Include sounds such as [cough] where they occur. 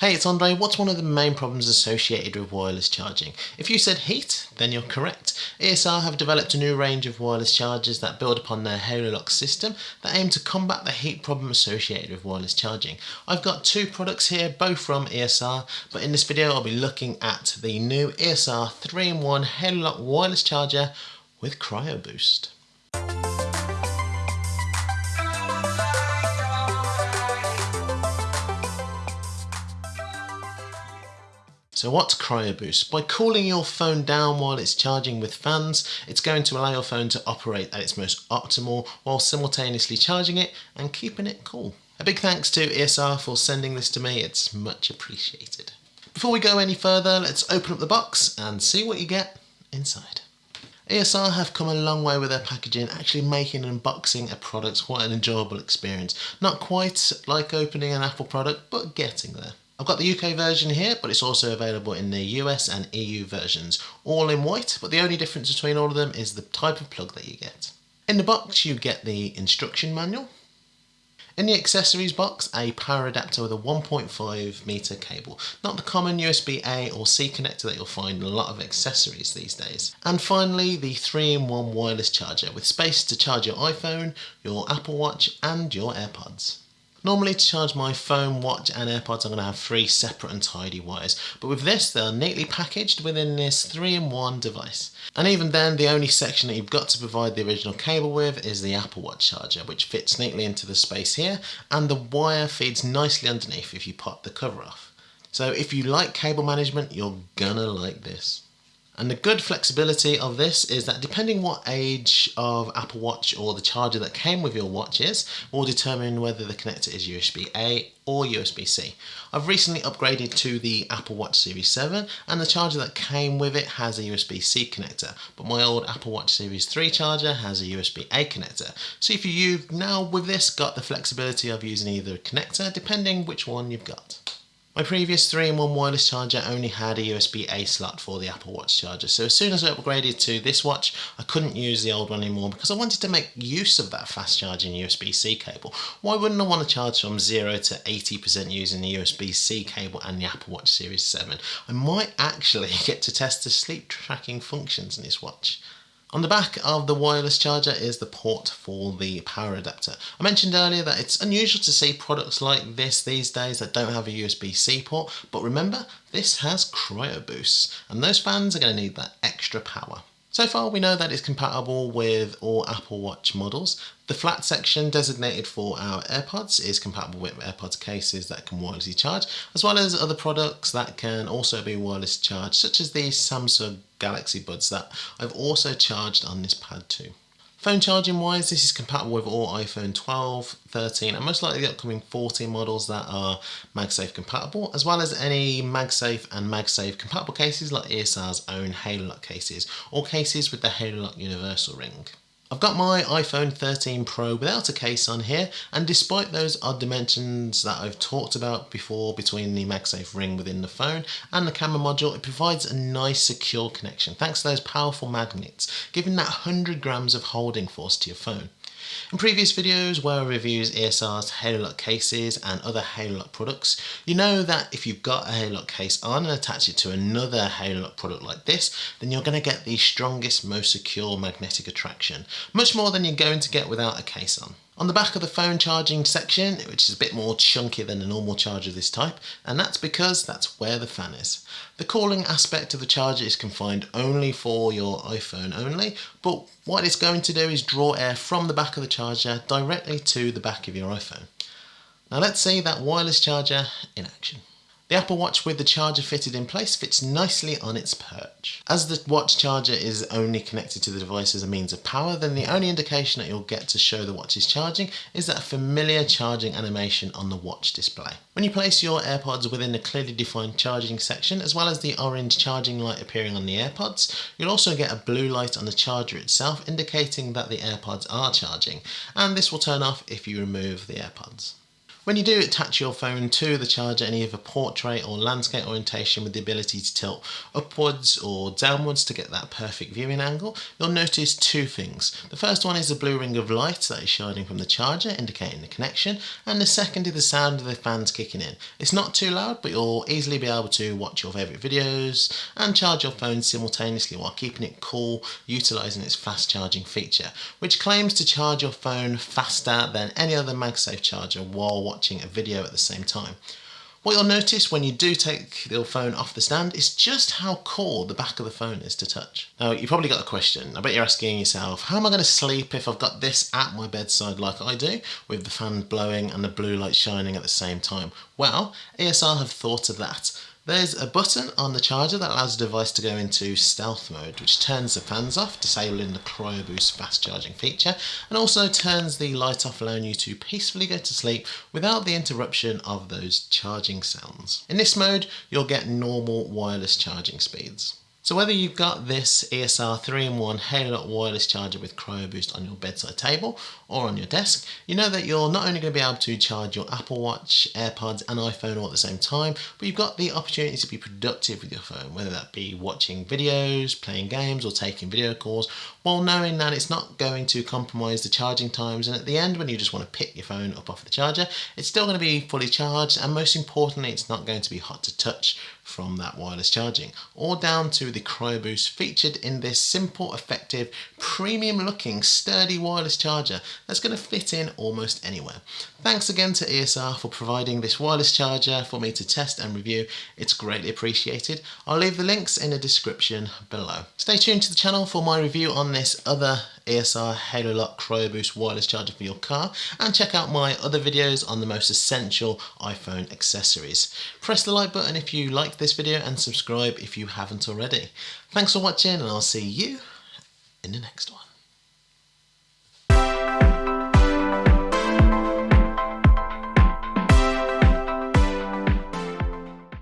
Hey, it's Andre. What's one of the main problems associated with wireless charging? If you said heat, then you're correct. ESR have developed a new range of wireless chargers that build upon their Halolock system that aim to combat the heat problem associated with wireless charging. I've got two products here, both from ESR, but in this video I'll be looking at the new ESR 3-in-1 Halolock wireless charger with Cryo Boost. So what's CryoBoost? By cooling your phone down while it's charging with fans, it's going to allow your phone to operate at its most optimal while simultaneously charging it and keeping it cool. A big thanks to ESR for sending this to me, it's much appreciated. Before we go any further, let's open up the box and see what you get inside. ESR have come a long way with their packaging, actually making unboxing a product quite an enjoyable experience. Not quite like opening an Apple product, but getting there. I've got the UK version here, but it's also available in the US and EU versions, all in white, but the only difference between all of them is the type of plug that you get. In the box you get the instruction manual. In the accessories box, a power adapter with a 1.5 meter cable, not the common USB A or C connector that you'll find in a lot of accessories these days. And finally, the 3-in-1 wireless charger with space to charge your iPhone, your Apple Watch and your AirPods. Normally to charge my phone, watch and AirPods I'm going to have three separate and tidy wires, but with this they're neatly packaged within this 3-in-1 device. And even then the only section that you've got to provide the original cable with is the Apple Watch charger which fits neatly into the space here and the wire feeds nicely underneath if you pop the cover off. So if you like cable management you're gonna like this. And the good flexibility of this is that depending what age of Apple Watch or the charger that came with your watch is, will determine whether the connector is USB-A or USB-C. I've recently upgraded to the Apple Watch Series 7 and the charger that came with it has a USB-C connector, but my old Apple Watch Series 3 charger has a USB-A connector. So if you've now with this got the flexibility of using either connector depending which one you've got. My previous 3-in-1 wireless charger only had a USB-A slot for the Apple Watch charger, so as soon as I upgraded to this watch, I couldn't use the old one anymore because I wanted to make use of that fast charging USB-C cable. Why wouldn't I want to charge from 0 to 80% using the USB-C cable and the Apple Watch Series 7? I might actually [laughs] get to test the sleep tracking functions in this watch. On the back of the wireless charger is the port for the power adapter. I mentioned earlier that it's unusual to see products like this these days that don't have a USB-C port, but remember, this has cryo boosts, and those fans are going to need that extra power. So far we know that it's compatible with all Apple Watch models. The flat section designated for our AirPods is compatible with AirPods cases that can wirelessly charge, as well as other products that can also be wireless charged, such as the Samsung Galaxy Buds that I've also charged on this pad too. Phone charging wise, this is compatible with all iPhone 12, 13 and most likely the upcoming 14 models that are MagSafe compatible, as well as any MagSafe and MagSafe compatible cases like ESR's own Halolock cases, or cases with the Halolock Universal Ring. I've got my iPhone 13 Pro without a case on here and despite those odd dimensions that I've talked about before between the MagSafe ring within the phone and the camera module it provides a nice secure connection thanks to those powerful magnets giving that 100 grams of holding force to your phone. In previous videos where I reviews ESR's Halolock cases and other Halolock products, you know that if you've got a Halolock case on and attach it to another Halolock product like this, then you're going to get the strongest, most secure magnetic attraction, much more than you're going to get without a case on. On the back of the phone charging section, which is a bit more chunky than a normal charger of this type, and that's because that's where the fan is. The cooling aspect of the charger is confined only for your iPhone only, but what it's going to do is draw air from the back of the charger directly to the back of your iPhone. Now let's see that wireless charger in action. The Apple Watch with the charger fitted in place fits nicely on its perch. As the watch charger is only connected to the device as a means of power, then the only indication that you'll get to show the watch is charging is that familiar charging animation on the watch display. When you place your AirPods within the clearly defined charging section, as well as the orange charging light appearing on the AirPods, you'll also get a blue light on the charger itself indicating that the AirPods are charging, and this will turn off if you remove the AirPods. When you do attach your phone to the charger in either portrait or landscape orientation with the ability to tilt upwards or downwards to get that perfect viewing angle, you'll notice two things. The first one is the blue ring of light that is shining from the charger indicating the connection and the second is the sound of the fans kicking in. It's not too loud but you'll easily be able to watch your favourite videos and charge your phone simultaneously while keeping it cool utilising its fast charging feature which claims to charge your phone faster than any other MagSafe charger while watching a video at the same time. What you'll notice when you do take your phone off the stand is just how cool the back of the phone is to touch. Now you've probably got a question, I bet you're asking yourself, how am I going to sleep if I've got this at my bedside like I do, with the fan blowing and the blue light shining at the same time? Well, ESR have thought of that. There's a button on the charger that allows the device to go into stealth mode, which turns the fans off, disabling the CryoBoost fast charging feature, and also turns the light off, allowing you to peacefully go to sleep without the interruption of those charging sounds. In this mode, you'll get normal wireless charging speeds. So whether you've got this ESR 3-in-1 Halo wireless charger with CryoBoost on your bedside table or on your desk, you know that you're not only going to be able to charge your Apple Watch, AirPods and iPhone all at the same time, but you've got the opportunity to be productive with your phone, whether that be watching videos, playing games or taking video calls, while knowing that it's not going to compromise the charging times and at the end when you just want to pick your phone up off the charger, it's still going to be fully charged and most importantly it's not going to be hot to touch from that wireless charging, or down to the CryoBoost featured in this simple, effective, premium looking, sturdy wireless charger that's going to fit in almost anywhere. Thanks again to ESR for providing this wireless charger for me to test and review. It's greatly appreciated. I'll leave the links in the description below. Stay tuned to the channel for my review on this other ESR HaloLock CryoBoost wireless charger for your car and check out my other videos on the most essential iPhone accessories. Press the like button if you like this video and subscribe if you haven't already. Thanks for watching and I'll see you in the next one.